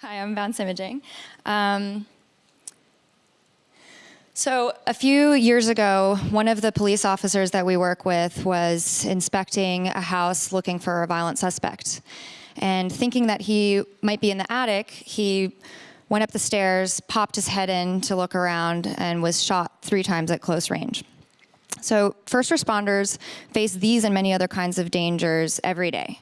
Hi, I'm Bounce Imaging. Um, so a few years ago, one of the police officers that we work with was inspecting a house looking for a violent suspect. And thinking that he might be in the attic, he went up the stairs, popped his head in to look around, and was shot three times at close range. So first responders face these and many other kinds of dangers every day.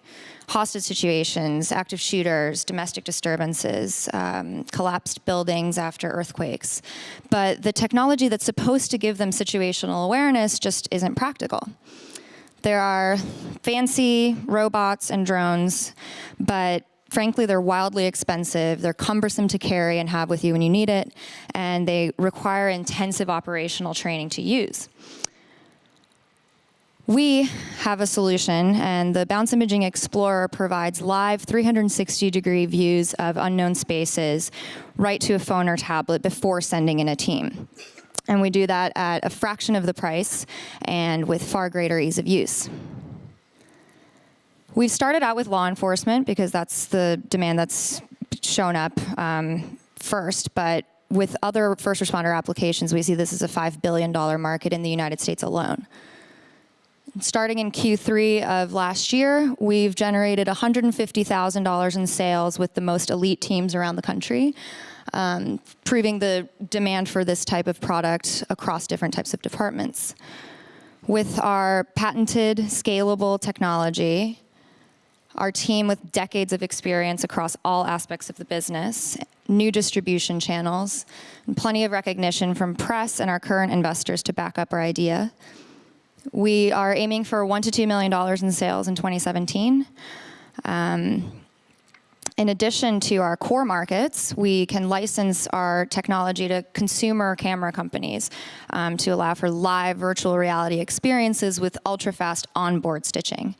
Hostage situations, active shooters, domestic disturbances, um, collapsed buildings after earthquakes. But the technology that's supposed to give them situational awareness just isn't practical. There are fancy robots and drones, but frankly, they're wildly expensive, they're cumbersome to carry and have with you when you need it, and they require intensive operational training to use. We have a solution, and the Bounce Imaging Explorer provides live 360 degree views of unknown spaces right to a phone or tablet before sending in a team. And we do that at a fraction of the price and with far greater ease of use. We've started out with law enforcement because that's the demand that's shown up um, first, but with other first responder applications, we see this as a $5 billion market in the United States alone. Starting in Q3 of last year, we've generated $150,000 in sales with the most elite teams around the country, um, proving the demand for this type of product across different types of departments. With our patented scalable technology, our team with decades of experience across all aspects of the business, new distribution channels, and plenty of recognition from press and our current investors to back up our idea, we are aiming for one to $2 million in sales in 2017. Um, in addition to our core markets, we can license our technology to consumer camera companies um, to allow for live virtual reality experiences with ultra-fast onboard stitching.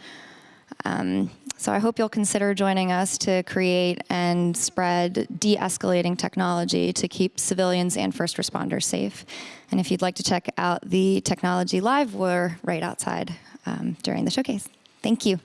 Um, so I hope you'll consider joining us to create and spread de-escalating technology to keep civilians and first responders safe. And if you'd like to check out the technology live, we're right outside um, during the showcase. Thank you.